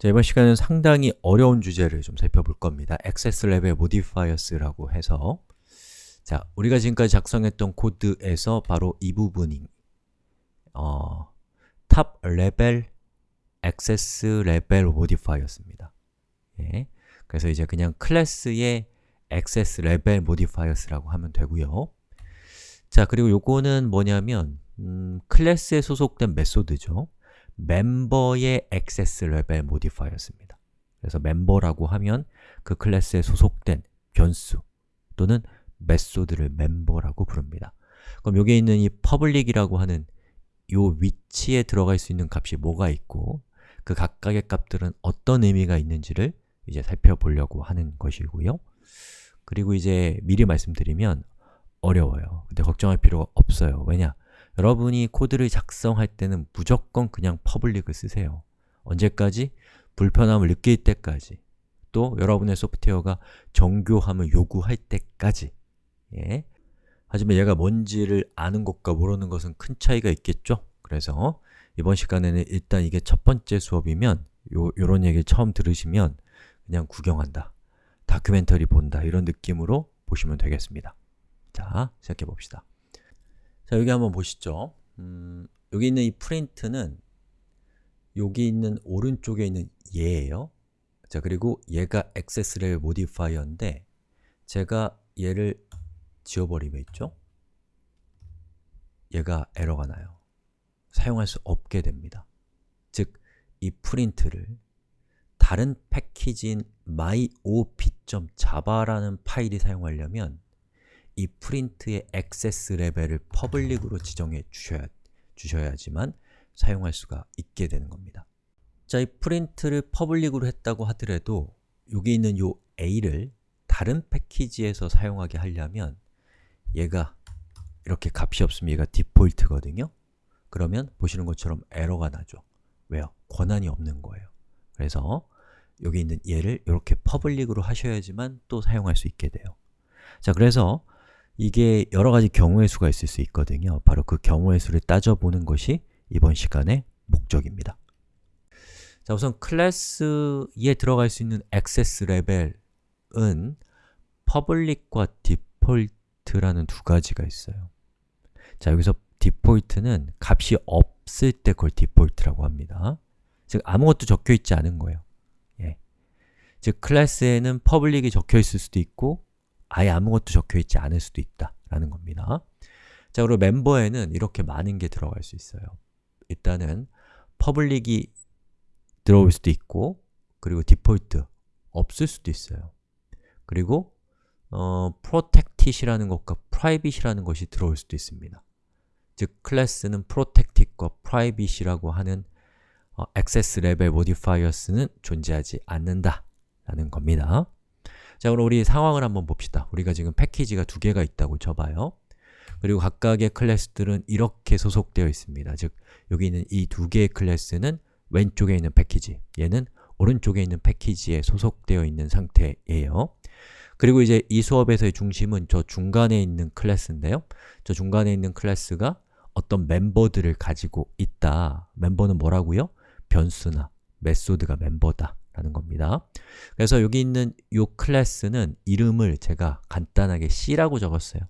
자, 이번 시간은 상당히 어려운 주제를 좀 살펴볼 겁니다. Level Modifiers라고 해서 자, 우리가 지금까지 작성했던 코드에서 바로 이 부분이 어, Top Level Access Level Modifiers입니다. 예, 그래서 이제 그냥 클래스의 Access Level Modifiers라고 하면 되고요. 자, 그리고 요거는 뭐냐면 음, 클래스에 소속된 메소드죠. 멤버의 access level modifier였습니다. 그래서 멤버라고 하면 그 클래스에 소속된 변수 또는 method를 멤버라고 부릅니다. 그럼 여기에 있는 이 public이라고 하는 이 위치에 들어갈 수 있는 값이 뭐가 있고 그 각각의 값들은 어떤 의미가 있는지를 이제 살펴보려고 하는 것이고요. 그리고 이제 미리 말씀드리면 어려워요. 근데 걱정할 필요가 없어요. 왜냐? 여러분이 코드를 작성할 때는 무조건 그냥 public을 쓰세요. 언제까지? 불편함을 느낄 때까지 또 여러분의 소프트웨어가 정교함을 요구할 때까지 예. 하지만 얘가 뭔지를 아는 것과 모르는 것은 큰 차이가 있겠죠? 그래서 이번 시간에는 일단 이게 첫 번째 수업이면 요, 요런 얘기를 처음 들으시면 그냥 구경한다, 다큐멘터리 본다 이런 느낌으로 보시면 되겠습니다. 자, 시작해 봅시다. 자, 여기 한번 보시죠. 음, 여기 있는 이 프린트는 여기 있는 오른쪽에 있는 얘예요. 자, 그리고 얘가 access를 modifier인데 제가 얘를 지워버리면 있죠? 얘가 에러가 나요. 사용할 수 없게 됩니다. 즉, 이 프린트를 다른 패키지인 myop.java라는 파일이 사용하려면 이 print의 access level을 public으로 지정해 주셔야, 주셔야지만 사용할 수가 있게 되는 겁니다. 자, 이 print를 public으로 했다고 하더라도 여기 있는 이 a를 다른 패키지에서 사용하게 하려면 얘가 이렇게 값이 없으면 얘가 디폴트거든요. 그러면 보시는 것처럼 에러가 나죠. 왜요? 권한이 없는 거예요. 그래서 여기 있는 얘를 이렇게 public으로 하셔야지만 또 사용할 수 있게 돼요. 자, 그래서 이게 여러 가지 경우의 수가 있을 수 있거든요. 바로 그 경우의 수를 따져보는 것이 이번 시간의 목적입니다. 자, 우선 클래스에 들어갈 수 있는 액세스 레벨은 public과 default라는 두 가지가 있어요. 자, 여기서 default는 값이 없을 때 그걸 default라고 합니다. 즉, 아무것도 적혀 있지 않은 거예요. 예. 즉, 클래스에는 public이 적혀 있을 수도 있고 아예 아무것도 적혀 있지 않을 수도 있다 라는 겁니다. 자, 그리고 멤버에는 이렇게 많은 게 들어갈 수 있어요. 일단은 public이 들어올 수도 있고 그리고 디폴트 없을 수도 있어요. 그리고 어, protected이라는 것과 private이라는 것이 들어올 수도 있습니다. 즉, 클래스는 protected과 private이라고 하는 어, access level modifiers는 존재하지 않는다 라는 겁니다. 자, 그럼 우리 상황을 한번 봅시다. 우리가 지금 패키지가 두 개가 있다고 쳐봐요. 그리고 각각의 클래스들은 이렇게 소속되어 있습니다. 즉, 여기 있는 이 두 개의 클래스는 왼쪽에 있는 패키지, 얘는 오른쪽에 있는 패키지에 소속되어 있는 상태예요. 그리고 이제 이 수업에서의 중심은 저 중간에 있는 클래스인데요. 저 중간에 있는 클래스가 어떤 멤버들을 가지고 있다. 멤버는 뭐라고요? 변수나 method가 멤버다. 라는 겁니다. 그래서 여기 있는 이 클래스는 이름을 제가 간단하게 C라고 적었어요.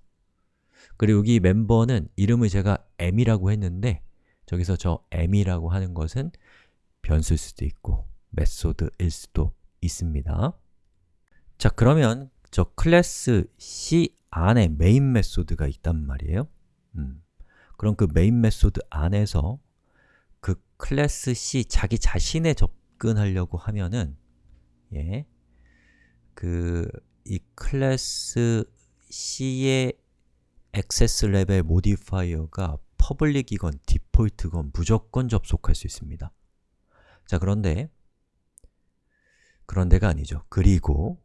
그리고 여기 멤버는 이름을 제가 M이라고 했는데 저기서 저 M이라고 하는 것은 변수일 수도 있고 method일 수도 있습니다. 자, 그러면 저 클래스 C 안에 main method가 있단 말이에요. 음. 그럼 그 main method 안에서 그 클래스 C 자기 자신의 접 접근하려고 하면은 예, 그 이 클래스 C의 access level modifier가 public이건 디폴트건 무조건 접속할 수 있습니다. 자, 그런데 그런데가 아니죠. 그리고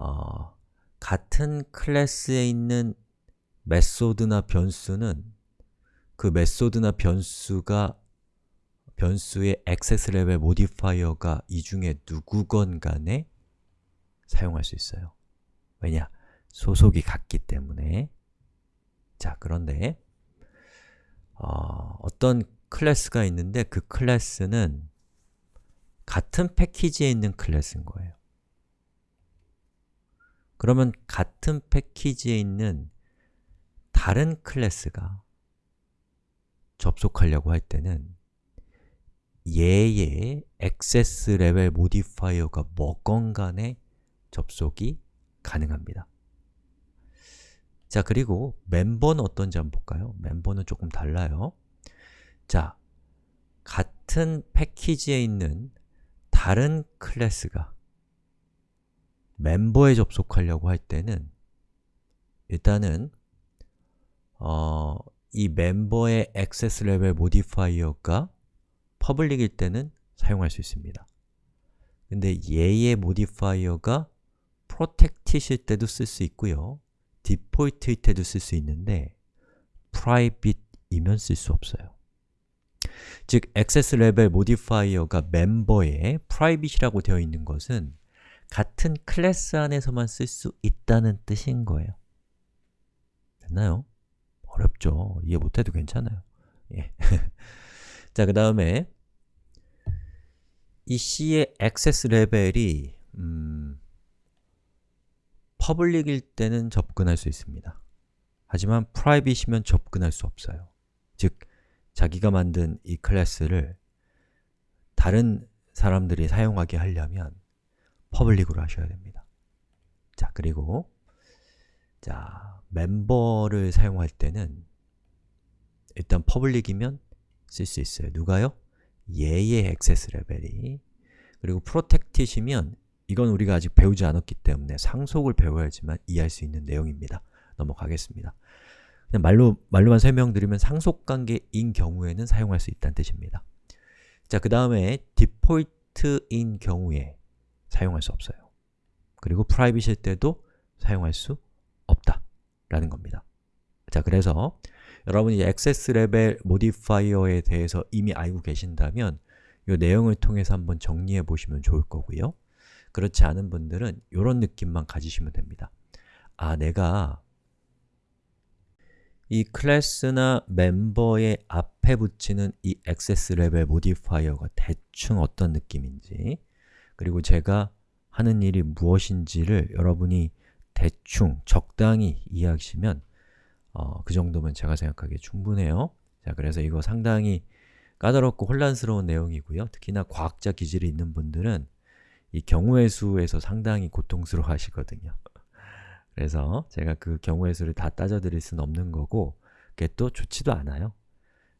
어, 같은 클래스에 있는 method나 변수는 그 method나 변수가 변수의 access level modifier가 이 중에 누구건 간에 사용할 수 있어요. 왜냐? 소속이 같기 때문에 자, 그런데 어, 어떤 클래스가 있는데 그 클래스는 같은 패키지에 있는 클래스인 거예요. 그러면 같은 패키지에 있는 다른 클래스가 접속하려고 할 때는 얘의 access level modifier가 뭐건 간에 접속이 가능합니다. 자, 그리고 멤버는 어떤지 한번 볼까요? 멤버는 조금 달라요. 자, 같은 패키지에 있는 다른 클래스가 멤버에 접속하려고 할 때는 일단은 어, 이 멤버의 access level modifier가 public일 때는 사용할 수 있습니다. 근데 얘의 modifier가 protected일 때도 쓸 수 있고요. 디폴트일 때도 쓸 수 있는데 private이면 쓸 수 없어요. 즉, access level modifier가 멤버에 private이라고 되어 있는 것은 같은 클래스 안에서만 쓸 수 있다는 뜻인 거예요. 됐나요? 어렵죠. 이해 못해도 괜찮아요. 예. 자, 그 다음에 이 C의 access level이 음, public일 때는 접근할 수 있습니다. 하지만 private이면 접근할 수 없어요. 즉, 자기가 만든 이 클래스를 다른 사람들이 사용하게 하려면 public으로 하셔야 됩니다. 자, 그리고 자, 멤버를 사용할 때는 일단 public이면 쓸 수 있어요. 누가요? 얘의 access level이 그리고 protected이면 이건 우리가 아직 배우지 않았기 때문에 상속을 배워야지만 이해할 수 있는 내용입니다. 넘어가겠습니다. 그냥 말로, 말로만 설명드리면 상속관계인 경우에는 사용할 수 있다는 뜻입니다. 자, 그 다음에 디폴트인 경우에 사용할 수 없어요. 그리고 private일 때도 사용할 수 없다 라는 겁니다. 자, 그래서 여러분이 access level modifier에 대해서 이미 알고 계신다면 이 내용을 통해서 한번 정리해 보시면 좋을 거고요. 그렇지 않은 분들은 이런 느낌만 가지시면 됩니다. 아, 내가 이 클래스나 멤버의 앞에 붙이는 이 access level modifier가 대충 어떤 느낌인지 그리고 제가 하는 일이 무엇인지를 여러분이 대충, 적당히 이해하시면 어, 그 정도면 제가 생각하기에 충분해요. 자, 그래서 이거 상당히 까다롭고 혼란스러운 내용이고요. 특히나 과학자 기질이 있는 분들은 이 경우의 수에서 상당히 고통스러워 하시거든요. 그래서 제가 그 경우의 수를 다 따져드릴 수는 없는 거고 그게 또 좋지도 않아요.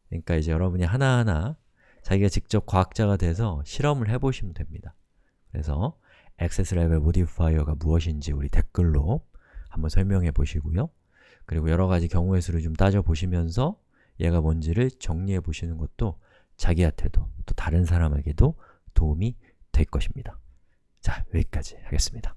그러니까 이제 여러분이 하나하나 자기가 직접 과학자가 돼서 실험을 해보시면 됩니다. 그래서 access level modifier가 무엇인지 우리 댓글로 한번 설명해 보시고요. 그리고 여러 가지 경우의 수를 좀 따져보시면서 얘가 뭔지를 정리해 보시는 것도 자기한테도 또 다른 사람에게도 도움이 될 것입니다. 자, 여기까지 하겠습니다.